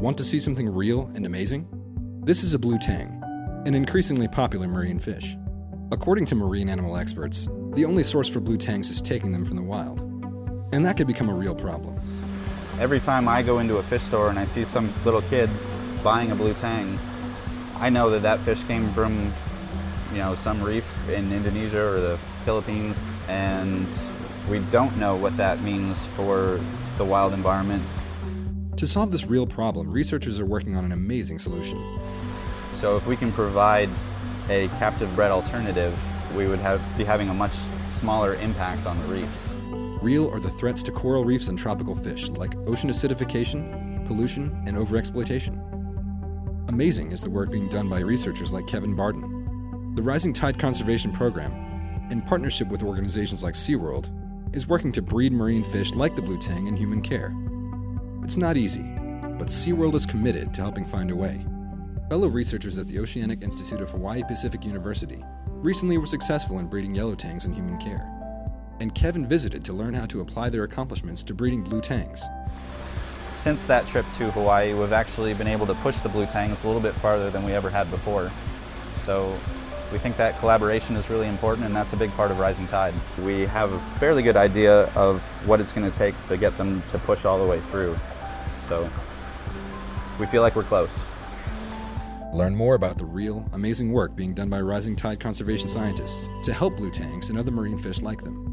Want to see something real and amazing? This is a blue tang, an increasingly popular marine fish. According to marine animal experts, the only source for blue tangs is taking them from the wild. And that could become a real problem. Every time I go into a fish store and I see some little kid buying a blue tang, I know that that fish came from, you know, some reef in Indonesia or the Philippines, and we don't know what that means for the wild environment. To solve this real problem, researchers are working on an amazing solution. So if we can provide a captive bred alternative, we would have, be having a much smaller impact on the reefs. Real are the threats to coral reefs and tropical fish, like ocean acidification, pollution, and overexploitation. Amazing is the work being done by researchers like Kevin Barden. The Rising Tide Conservation Program, in partnership with organizations like SeaWorld, is working to breed marine fish like the blue tang in human care. It's not easy, but SeaWorld is committed to helping find a way. Fellow researchers at the Oceanic Institute of Hawaii Pacific University recently were successful in breeding yellow tangs in human care. And Kevin visited to learn how to apply their accomplishments to breeding blue tangs. Since that trip to Hawaii, we've actually been able to push the blue tangs a little bit farther than we ever had before. So we think that collaboration is really important and that's a big part of Rising Tide. We have a fairly good idea of what it's going to take to get them to push all the way through. So we feel like we're close. Learn more about the real, amazing work being done by Rising Tide conservation scientists to help blue tangs and other marine fish like them.